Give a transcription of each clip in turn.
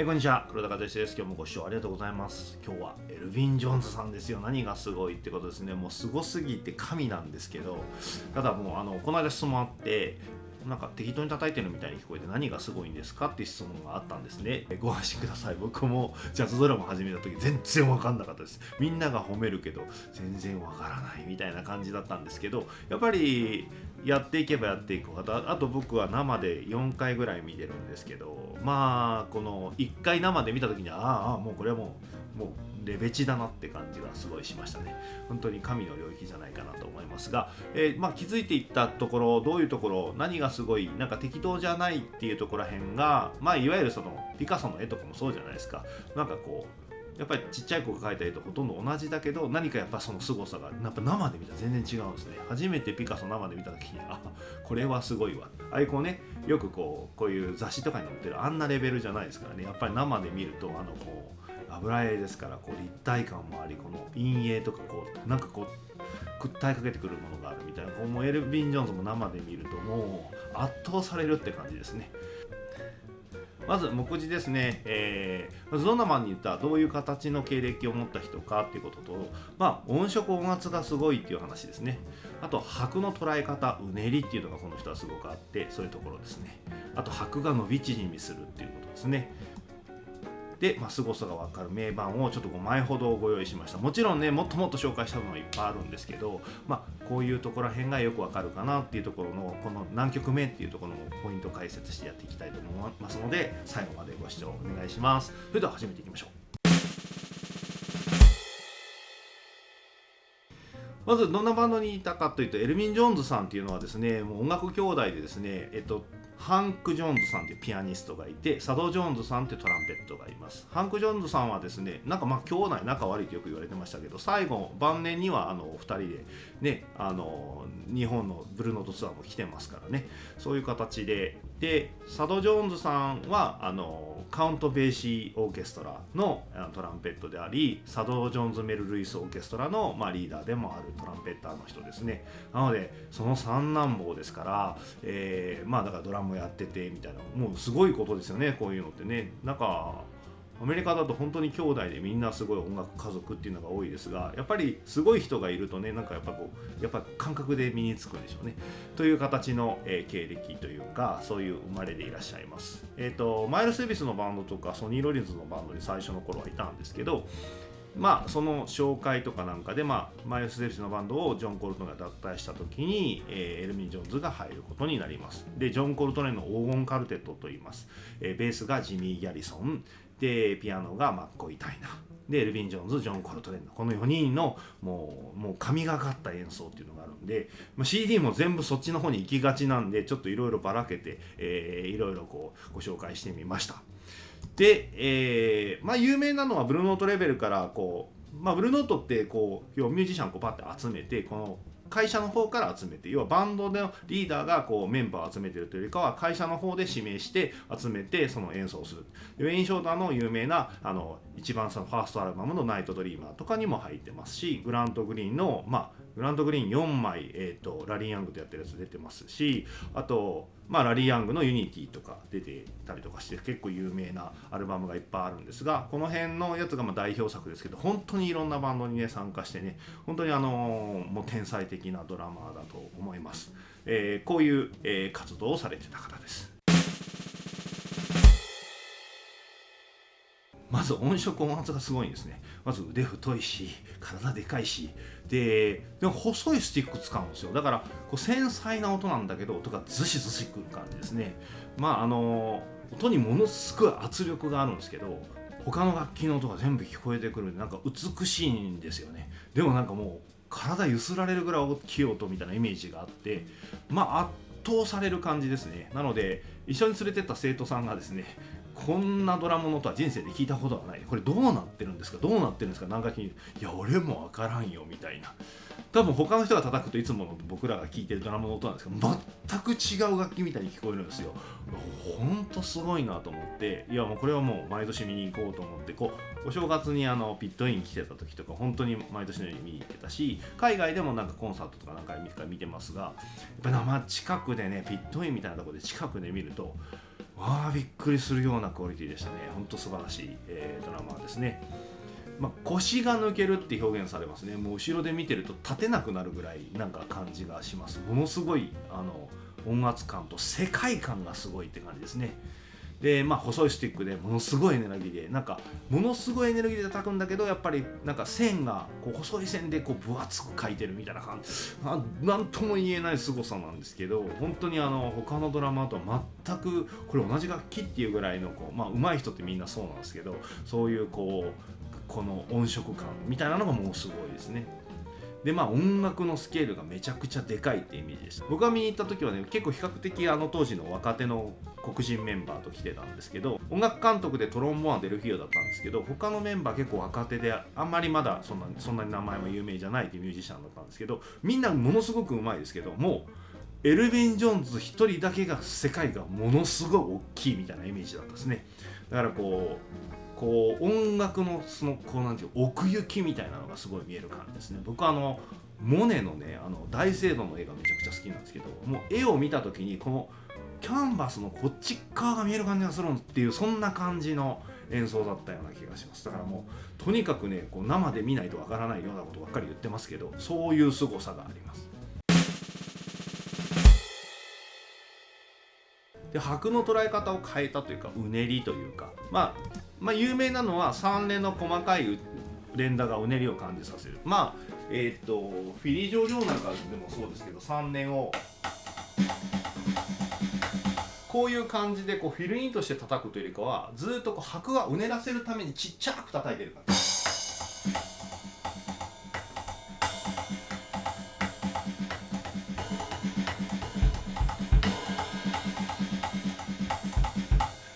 えこんにちは。黒田和です。今日もご視聴ありがとうございます。今日はエルヴィン・ジョーンズさんですよ。何がすごいってことですね。もうすごすぎて神なんですけどただもうあのこの間質問あってなんか適当に叩いてるみたいに聞こえて何がすごいんですかって質問があったんですね。ご安心ください。僕もジャズドラマ始めた時全然分かんなかったです。みんなが褒めるけど全然分からないみたいな感じだったんですけどやっぱりやっていけばやっていくほどあと僕は生で4回ぐらい見てるんですけどまあこの1回生で見た時にああもうこれはもうもうレベチだなって感じがすごいしましたね。本当に神の領域じゃないかなと思いますが、えー、まあ、気づいていったところどういうところ何がすごいなんか適当じゃないっていうところらへんがまあいわゆるそのピカソの絵とかもそうじゃないですか。なんかこうやっぱりちっちゃい子が描いた絵とほとんど同じだけど何かやっぱその凄さがやっぱ生で見たら全然違うんですね。初めてピカソ生で見た時にあこれはすごいわ。ああいうこうねよくこうこういう雑誌とかに載ってるあんなレベルじゃないですからね。やっぱり生で見るとあのこう油絵ですからこう立体感もありこの陰影とかこうなんかこう訴えかけてくるものがあるみたいなこうもうエルヴィン・ジョーンズも生で見るともう圧倒されるって感じですね。まず目次ですね、えー、まずどんなマンに言ったどういう形の経歴を持った人かっていうことと、まあ、音色音圧がすごいっていう話ですね。あと拍の捉え方うねりっていうのがこの人はすごくあってそういうところですね。あと拍が伸び縮みするっていうことですね。で、まあ、凄さが分かる名盤をちょっと5枚ほどご用意しました。もちろんねもっともっと紹介したのはいっぱいあるんですけど、まあ、こういうところら辺がよく分かるかなっていうところのこの何曲目っていうところのポイント解説してやっていきたいと思いますので最後までご視聴お願いします。それでは始めていきましょう。まずどんなバンドにいたかというとエルミン・ジョーンズさんっていうのはですねもう音楽兄弟でですね、えっと、ハンク・ジョーンズさんというピアニストがいてサド・ジョーンズさんというトランペットがいます。ハンク・ジョーンズさんはですねなんかまあ兄弟仲悪いとよく言われてましたけど最後晩年にはあの二人でねあの日本のブルーノートツアーも来てますからね。そういう形ででサド・ジョーンズさんはあのカウント・ベーシー・オーケストラのトランペットでありサド・ジョーンズ・メル・ルイス・オーケストラの、まあ、リーダーでもあるトランペッターの人ですね。なのでその三男坊ですから、えー、まあだからドラムやっててみたいなもうすごいことですよねこういうのってね。なんかアメリカだと本当に兄弟でみんなすごい音楽家族っていうのが多いですがやっぱりすごい人がいるとねなんかやっぱこうやっぱ感覚で身につくんでしょうね。という形の、えー、経歴というかそういう生まれでいらっしゃいます。えっ、ー、とマイルス・エビスのバンドとかソニー・ロリンズのバンドに最初の頃はいたんですけどまあその紹介とかなんかで、まあ、マイルス・デビスのバンドをジョン・コルトネが脱退した時に、えー、エルミン・ジョーンズが入ることになります。でジョン・コルトネの黄金カルテットといいます、えー、ベースがジミー・ギャリソン。でピアノがマッコイ・タイナでエルヴィン・ジョーンズジョン・コルトレンのこの4人のもうもう神がかった演奏っていうのがあるんで、まあ、CD も全部そっちの方に行きがちなんでちょっといろいろばらけていろいろこうご紹介してみました。で、えー、まあ有名なのはブルーノートレベルからこうまあ、ブルーノートってこう要はミュージシャンをこうパッて集めてこの会社の方から集めて要はバンドのリーダーがこうメンバーを集めてるというよりかは会社の方で指名して集めてその演奏する。ウェイン・ショーターの有名なあの一番そのファーストアルバムの「ナイト・ドリーマー」とかにも入ってますしグラント・グリーンのまあグラント・グリーン4枚、えーと、ラリー・ヤングとやってるやつ出てますしあと、まあ、ラリー・ヤングの「ユニティ」とか出てたりとかして結構有名なアルバムがいっぱいあるんですがこの辺のやつがま代表作ですけど本当にいろんなバンドにね参加してね本当にあのー、もう天才的なドラマーだと思います、えー、こういう、え、活動をされてた方です。まず音色音圧がすごいんですね。まず腕太いし体でかいし。ででも細いスティック使うんですよ。だからこう繊細な音なんだけど音がズシズシくる感じですね。まああの音にものすごい圧力があるんですけど他の楽器の音が全部聞こえてくるんでなんか美しいんですよね。でもなんかもう体揺すられるぐらい大きい音みたいなイメージがあってまあ圧倒される感じですね。なので一緒に連れてった生徒さんがですねこんなドラムのとは人生で聞いたことがない。これどうなってるんですか？どうなってるんですか？何回聞いていや俺も分からんよみたいな。多分他の人が叩くといつもの僕らが聴いてるドラムの音なんですけど全く違う楽器みたいに聞こえるんですよ。ほんとすごいなと思って。いやもうこれはもう毎年見に行こうと思ってこうお正月にあのピットイン来てた時とか本当に毎年のように見に行ってたし海外でもなんかコンサートとか何回か見てますがやっぱ生近くでねピットインみたいなところで近くで見るとわあびっくりするようなクオリティでしたね。ほんと素晴らしい、えー、ドラマですね。まあ、腰が抜けるって表現されますね。もう後ろで見てると立てなくなるぐらいなんか感じがします。ものすごいあの音圧感と世界観がすごいって感じですね。でまあ細いスティックでものすごいエネルギーでなんかものすごいエネルギーで叩くんだけどやっぱりなんか線がこう細い線でこう分厚く描いてるみたいな感じ。なんとも言えない凄さなんですけど本当にあの他のドラマとは全くこれ同じ楽器っていうぐらいのこうまあ上手い人ってみんなそうなんですけどそういうこうこの音色感みたいなのがもうすごいですね。でまあ音楽のスケールがめちゃくちゃでかいってイメージでした僕が見に行った時はね結構比較的あの当時の若手の黒人メンバーと来てたんですけど音楽監督でトロンボーンデルフィオだったんですけど他のメンバー結構若手であんまりまだそんなそんなに名前も有名じゃないっていうミュージシャンだったんですけどみんなものすごくうまいですけどもうエルヴィン・ジョーンズ1人だけが世界がものすごい大きいみたいなイメージだったですねだからこうこう音楽のそのこうなんていう奥行きみたいなのがすごい見える感じですね。僕はあのモネのねあの大聖堂の絵がめちゃくちゃ好きなんですけどもう絵を見た時にこのキャンバスのこっち側が見える感じがするっていうそんな感じの演奏だったような気がします。だからもうとにかくねこう生で見ないとわからないようなことばっかり言ってますけどそういう凄さがあります。で拍の捉え方を変えたというかうねりというかまあまあ、有名なのは3連の細かい連打がうねりを感じさせる。まあえっ、とフィリー上場なんかでもそうですけど3連を。こういう感じでこうフィルインとして叩くというよりかはずっとこう拍がうねらせるためにちっちゃく叩いてる感じ。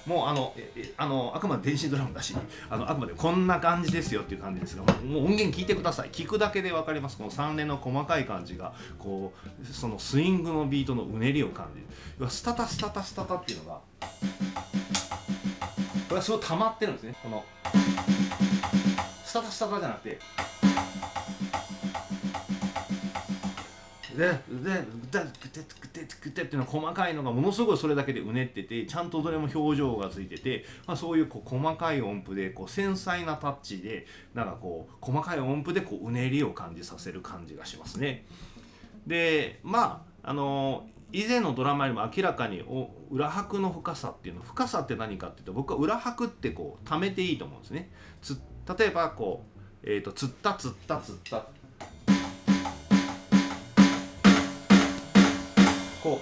もうあのあのあくまで電子ドラムだしあのあくまでこんな感じですよっていう感じですがもう音源聞いてください。聞くだけで分かります。この3連の細かい感じがこうそのスイングのビートのうねりを感じる。要はスタタスタタスタタっていうのがこれはすごい溜まってるんですね。このスタタスタタじゃなくてでででクテっていうのは細かいのがものすごいそれだけでうねっててちゃんとどれも表情がついてて、まあ、そういうこう細かい音符でこう繊細なタッチでなんかこう細かい音符でこううねりを感じさせる感じがしますね。でまああの以前のドラマよりも明らかに裏拍の深さっていうの深さって何かっていうと僕は裏拍ってこう溜めていいと思うんですね。例えばこう、えーと、つったつったつったこ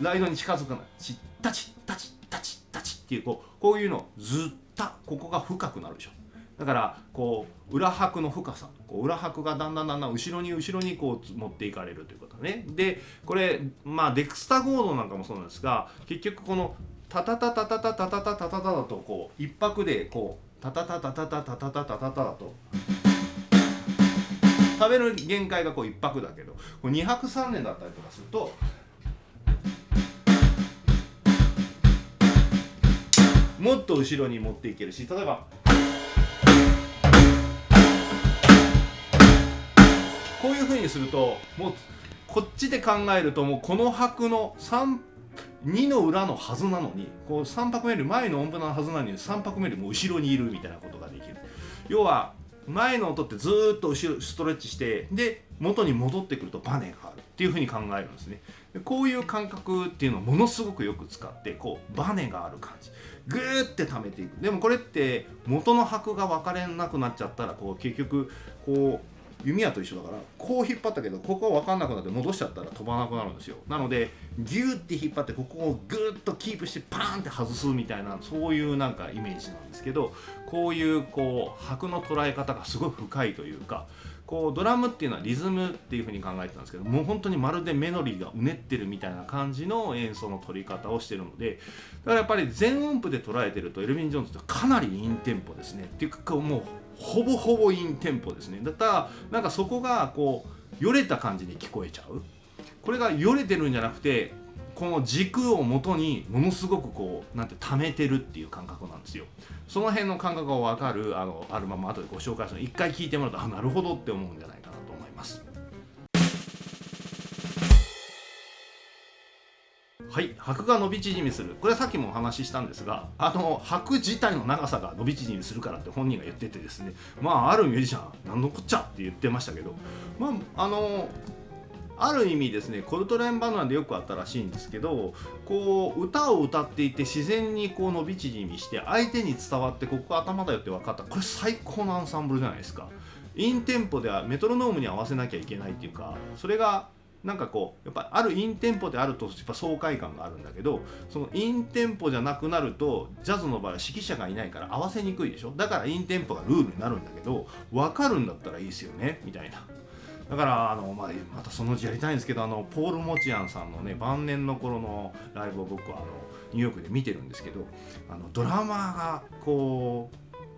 うライドに近づくなチッタチッタチッタチッタチッっていうこうこういうのずったここが深くなるでしょ。だからこう裏拍の深さ。こう裏拍がだんだんだんだん後ろに後ろにこう持っていかれるということね。でこれまあデクスタゴードなんかもそうなんですが結局このタタタタタタタタタタタタだとこう一拍でこうタタタタタタタタタタタタだと食べる限界がこう一拍だけどこ2拍3連だったりとかするともっと後ろに持っていけるし例えば。こういうふうにするともうこっちで考えるともうこの拍の3 2の裏のはずなのにこう3拍目より前の音符のはずなのに3拍目よりも後ろにいるみたいなことができる。要は前の音ってずっと後ろストレッチしてで元に戻ってくるとバネがあるっていうふうに考えるんですね。こういう感覚っていうのをものすごくよく使ってこうバネがある感じ。グーって溜めていく。でもこれって元の拍が分かれなくなっちゃったらこう結局こう弓矢と一緒だからこう引っ張ったけどここ分かんなくなって戻しちゃったら飛ばなくなるんですよ。なのでギューって引っ張ってここをグーッとキープしてパーンって外すみたいなそういうなんかイメージなんですけどこういうこう拍の捉え方がすごい深いというかこうドラムっていうのはリズムっていうふうに考えてたんですけどもう本当にまるでメロディーがうねってるみたいな感じの演奏の取り方をしてるのでだからやっぱり全音符で捉えてるとエルヴィン・ジョーンズってかなりインテンポですね。っていうかもうほぼほぼインテンポですね。だったらなんかそこがこうよれた感じに聞こえちゃう。これがよれてるんじゃなくてこの軸をもとにものすごくこうなんて溜めてるっていう感覚なんですよ。その辺の感覚が分かるあのアルバム後でご紹介するの一回聴いてもらうとあなるほどって思うんじゃないかなと思います。はい拍が伸び縮みする。これはさっきもお話ししたんですがあの拍自体の長さが伸び縮みするからって本人が言っててですね。まああるミュージシャン何のこっちゃって言ってましたけど。まああのある意味ですねコルトレーンバナナでよくあったらしいんですけどこう歌を歌っていて自然にこう伸び縮みして相手に伝わってここが頭だよって分かった。これ最高のアンサンブルじゃないですか。インテンポではメトロノームに合わせなきゃいけないっていうかそれがなんかこうやっぱあるインテンポであるとやっぱ爽快感があるんだけどそのインテンポじゃなくなるとジャズの場合は指揮者がいないから合わせにくいでしょ。だからインテンポがルールになるんだけど分かるんだったらいいですよねみたいな。だからあの、まあ、またそのうちやりたいんですけどあのポール・モチアンさんのね晩年の頃のライブを僕はあのニューヨークで見てるんですけどあのドラマーがこ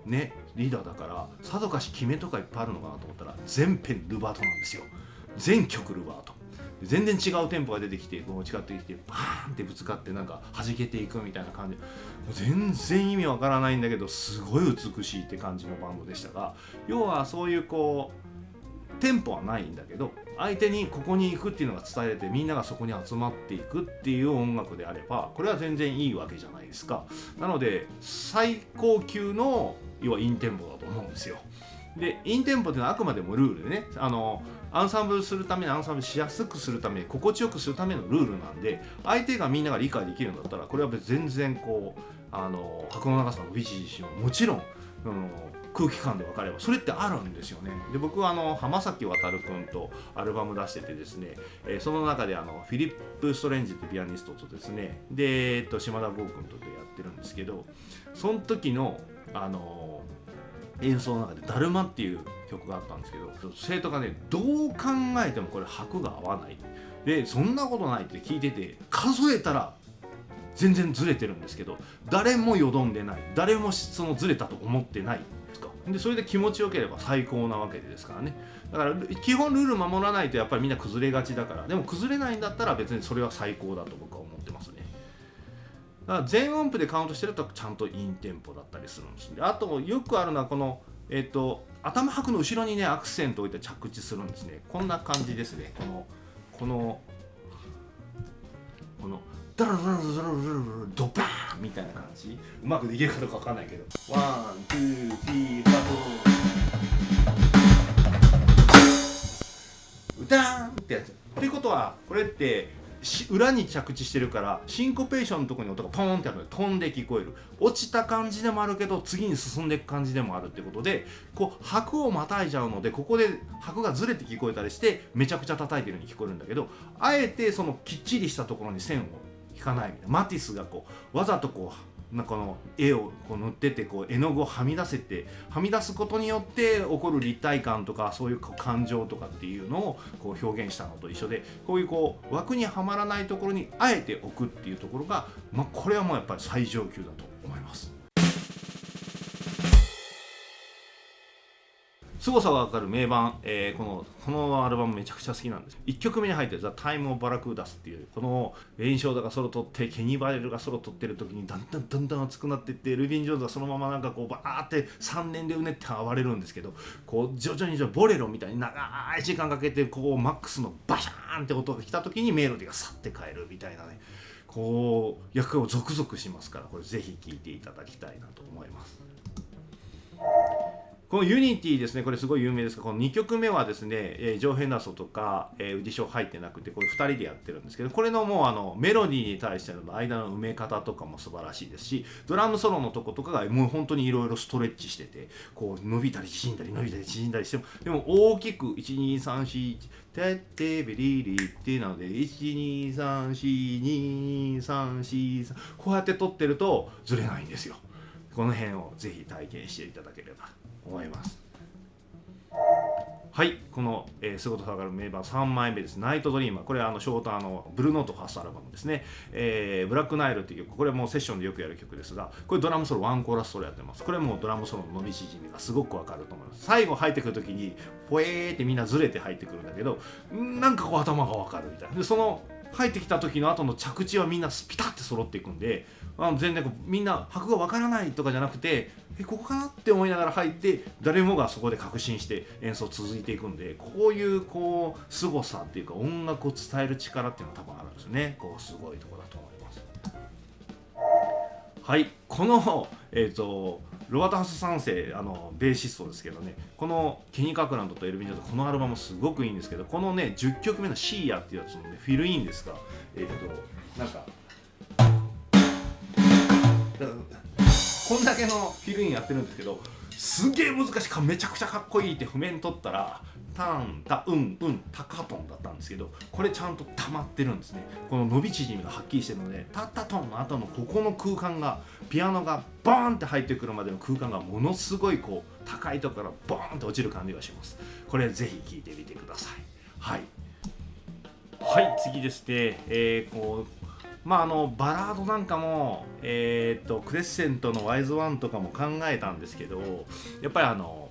うねリーダーだからさぞかし決めとかいっぱいあるのかなと思ったら全編ルバートなんですよ。全曲ルバート。全然違うテンポが出てきてこう近ってきてバーンってぶつかってなんか弾けていくみたいな感じ。全然意味わからないんだけどすごい美しいって感じのバンドでしたが要はそういうこうテンポはないんだけど相手にここに行くっていうのが伝えれてみんながそこに集まっていくっていう音楽であればこれは全然いいわけじゃないですか。なので最高級の要はインテンポだと思うんですよ。でインテンポっていうのはあくまでもルールでねあのアンサンブルするためにアンサンブルしやすくするために心地よくするためのルールなんで相手がみんなが理解できるんだったらこれは全然こうあの箱の長さのビチビチももちろん、うん、空気感で分かればそれってあるんですよね。で僕はあの浜崎渉君とアルバム出しててですね、えー、その中であのフィリップ・ストレンジってピアニストとですねで、えっと、島田剛君とでやってるんですけどその時のあの演奏の中で「だるま」っていう曲があったんですけど生徒がねどう考えてもこれ拍が合わない。でそんなことないって聞いてて数えたら全然ずれてるんですけど誰もよどんでない。誰もそのずれたと思ってない。でそれで気持ちよければ最高なわけですからね。だから基本ルール守らないとやっぱりみんな崩れがちだから。でも崩れないんだったら別にそれは最高だと僕は思ってますね。だから全音符でカウントしてるとちゃんとインテンポだったりするんですであとよくあるのはこのえっ、と頭拍の後ろにねアクセントを置いて着地するんですね。こんな感じですね。このこのこのダラダラダラダラドバーンみたいな感じうまくできるかどうかわかんないけどOne、two、three、four 歌ーンってやつっていうことはこれって裏に着地してるからシンコペーションのところに音がポーンってあるの飛んで聞こえる落ちた感じでもあるけど次に進んでいく感じでもあるってことでこう拍をまたいじゃうのでここで拍がずれて聞こえたりしてめちゃくちゃ叩いてるように聞こえるんだけどあえてそのきっちりしたところに線を引かないみたいなマティスがこうわざとこうなこの絵をこう塗っててこう絵の具をはみ出せてはみ出すことによって起こる立体感とかそういう感情とかっていうのをこう表現したのと一緒でこういうこう枠にはまらないところにあえて置くっていうところが、まあ、これはもうやっぱり最上級だと思います。凄さが分かる名盤、えー、このこのアルバムめちゃくちゃ好きなんです1曲目に入ってる「ザ・タイム・オブ・バラクーダス」っていうこのレイン・ショーダがソロ取ってケニー・バレルがソロ取ってる時にだんだんだんだん熱くなっていってルビン・ジョーンズがそのままなんかこうバーって3年でうねって暴れるんですけどこう徐々に徐々にボレロみたいに長い時間かけてこうマックスのバシャーンって音が来た時にメロディーがさって変えるみたいなねこう役をゾクゾクしますからこれぜひ聴いていただきたいなと思います。このユニティですね、これすごい有名ですが、この2曲目はですね、えー、ジョー・ヘンダーソンとか、えー、ウディ・ショウ入ってなくて、これ2人でやってるんですけど、これのもうあのメロディーに対しての間の埋め方とかも素晴らしいですし、ドラムソロのとことかがもう本当にいろいろストレッチしてて、こう伸びたり縮んだり伸びたり縮んだりしても、でも大きく1、2、3、4、てってべりりってなので、1、2、3、4、2、3、4、こうやって撮ってるとずれないんですよ。この辺をぜひ体験していただければ思います。はいこの、えー、すごと下がる名盤3枚目です「ナイトドリーマー」これはあのショーターのブルーノートファーストアルバムですね、えー、ブラックナイルっていう曲。これもうセッションでよくやる曲ですがこれドラムソロワンコーラスソロやってます。これもドラムソロの伸び縮みがすごくわかると思います。最後入ってくる時にポエーってみんなずれて入ってくるんだけどなんかこう頭がわかるみたいな。でその入ってきた時の後の着地はみんなピタッて揃っていくんであの全然こうみんな拍がわからないとかじゃなくてえここかなって思いながら入って誰もがそこで確信して演奏続いていくんでこういうこう凄さっていうか音楽を伝える力っていうのは多分あるんですよね。こうすごいとこだと思います。はいこのえっ、ー、とロバート・ハス3世あのベーシストですけどね。このケニー・カクランドとエルヴィン・ジョーこのアルバムすごくいいんですけどこのね10曲目の「シーヤ」っていうやつのねフィルインですか。えっ、ー、となんかこんだけのフィルインやってるんですけどすげえ難しい。めちゃくちゃかっこいいって譜面取ったらタンタうんうんタカトンだったんですけどこれちゃんと溜まってるんですね。この伸び縮みがはっきりしてるのでタッタトンの後のここの空間がピアノがボーンって入ってくるまでの空間がものすごいこう高いところからボーンって落ちる感じがします。これぜひ聴いてみてください。はい。はい。次ですね、えー、こうまああのバラードなんかも、えーと、クレッセントのワイズワンとかも考えたんですけどやっぱりあの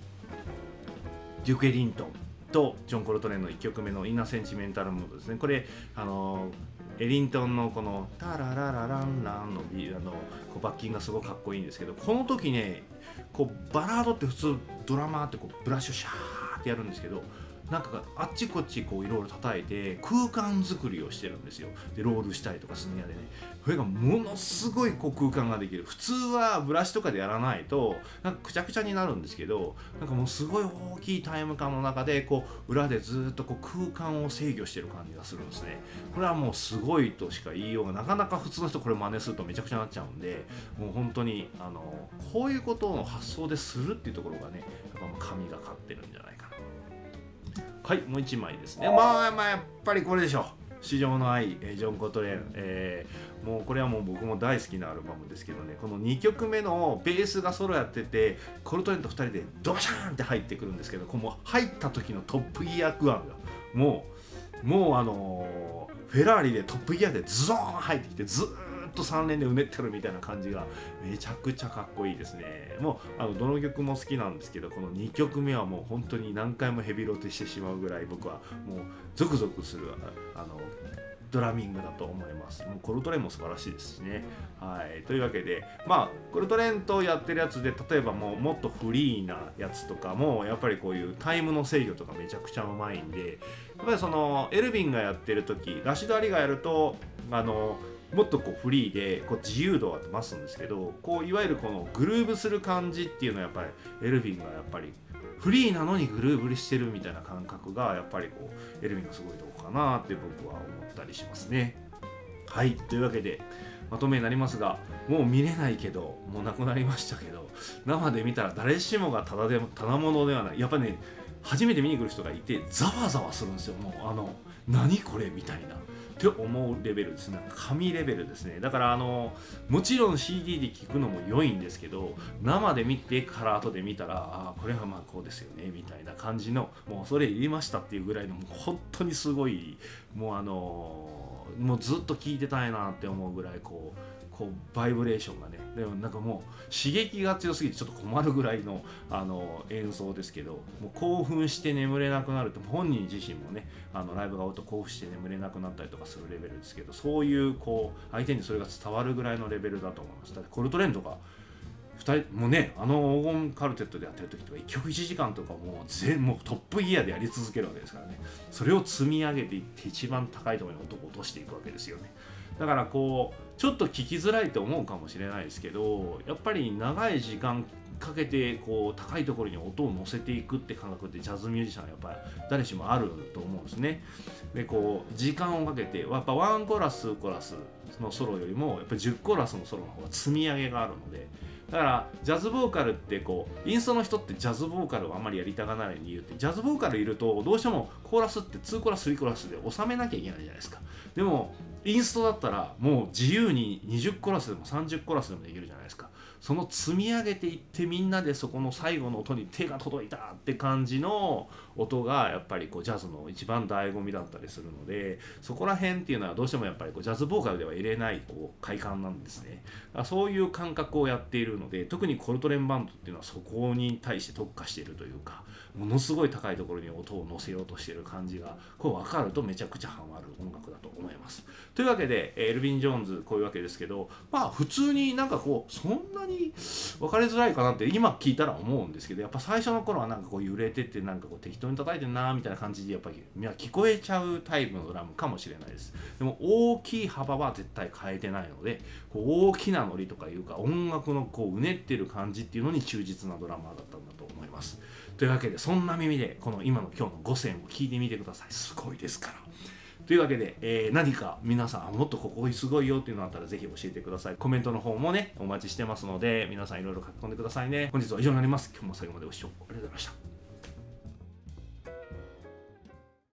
デューク・エリントン。とジョン・コルトレーンの1曲目の「インナーセンチメンタル・ムード」ですね。これあのエリントンのこの「タラララランランの」あのこうバッキンがすごくかっこいいんですけどこの時ねこうバラードって普通ドラマーってこうブラッシュシャーってやるんですけどなんかあっちこっちこういろいろ叩いて空間作りをしてるんですよ。でロールしたりとかスネアでね。それがものすごいこう空間ができる。普通はブラシとかでやらないとなんかくちゃくちゃになるんですけどなんかもうすごい大きいタイム感の中でこう裏でずっとこう空間を制御してる感じがするんですね。これはもうすごいとしか言いようがなかなか普通の人これ真似するとめちゃくちゃなっちゃうんでもう本当にあのこういうことを発想でするっていうところがねやっぱ神がかってるんじゃないかな。はいもう1枚ですね。まあまあやっぱりこれでしょ市場の愛、ジョン・コトレーン、えー、もうこれはもう僕も大好きなアルバムですけどね。この2曲目のベースがソロやっててコルトレーンと2人でドシャーンって入ってくるんですけどこの入った時のトップギアグアンがもうもうあのー、フェラーリでトップギアでズドーン入ってきてずっと3連でうねってるみたいな感じがめちゃくちゃかっこいいですねもうあのどの曲も好きなんですけどこの2曲目はもう本当に何回もヘビロテしてしまうぐらい僕はもうゾクゾクするあのドラミングだと思います。もうコルトレーンも素晴らしいですしね。はい。というわけで、まあ、コルトレーンとやってるやつで、例えばもうもっとフリーなやつとかも、やっぱりこういうタイムの制御とかめちゃくちゃうまいんで、やっぱりその、エルヴィンがやってる時、ラシド・アリがやると、あの、もっとこうフリーでこう自由度は増すんですけどこういわゆるこのグルーブする感じっていうのはやっぱりエルヴィンがやっぱりフリーなのにグルーブしてるみたいな感覚がやっぱりこうエルヴィンがすごいとこかなって僕は思ったりしますね。はいというわけでまとめになりますがもう見れないけどもうなくなりましたけど生で見たら誰しもがただでもただものではないやっぱね初めて見に来る人がいてざわざわするんですよ。もうあの何これみたいな。って思うレベルですね。紙レベルですね。だからあのもちろん CD で聴くのも良いんですけど生で見てから後で見たらああこれはまあこうですよねみたいな感じのもうそれ言いましたっていうぐらいのもう本当にすごいもうあのもうずっと聴いてたいなって思うぐらいこうこうバイブレーションがねでもなんかもう刺激が強すぎてちょっと困るぐらいのあの演奏ですけどもう興奮して眠れなくなると本人自身もねあのライブが終わると興奮して眠れなくなったりとかするレベルですけどそういうこう相手にそれが伝わるぐらいのレベルだと思います。だってコルトレンとか2人もうねあの黄金カルテットでやってる時とか1曲1時間とかもう全もうトップギアでやり続けるわけですからね。それを積み上げていって一番高いところに音を落としていくわけですよね。だからこうちょっと聞きづらいと思うかもしれないですけどやっぱり長い時間かけてこう高いところに音を乗せていくって感覚ってジャズミュージシャンはやっぱり誰しもあると思うんですね。でこう時間をかけてやっぱワンコラスコラスのソロよりもやっぱ10コラスのソロの方が積み上げがあるのでだからジャズボーカルってこうインストの人ってジャズボーカルをあんまりやりたがらない理由ってジャズボーカルいるとどうしてもコーラスって2コラス3コラスで収めなきゃいけないじゃないですかでもインストだったらもう自由に20コラスでも30コラスでもできるじゃないですか。その積み上げていってみんなでそこの最後の音に手が届いたって感じの音がやっぱりこうジャズの一番醍醐味だったりするのでそこら辺っていうのはどうしてもやっぱりこうジャズボーカルでは入れないこう快感なんですね。そういう感覚をやっているので特にコルトレンバンドっていうのはそこに対して特化しているというかものすごい高いところに音を乗せようとしている感じがこう分かるとめちゃくちゃハマる音楽だと思います。というわけでエルヴィン・ジョーンズこういうわけですけどまあ普通になんかこうそんなに分かりづらいかなって今聞いたら思うんですけどやっぱ最初の頃はなんかこう揺れててなんかこう適当に叩いてんなみたいな感じでやっぱり聞こえちゃうタイプのドラムかもしれないです。でも大きい幅は絶対変えてないのでこう大きなノリとかいうか音楽のこううねってる感じっていうのに忠実なドラマーだったんだと思います。というわけでそんな耳でこの今の今日の5選を聞いてみてください。すごいですから。というわけで、えー、何か皆さんもっとここすごいよっていうのあったらぜひ教えてください。コメントの方もねお待ちしてますので皆さんいろいろ書き込んでくださいね。本日は以上になります。今日も最後までご視聴ありがとうございました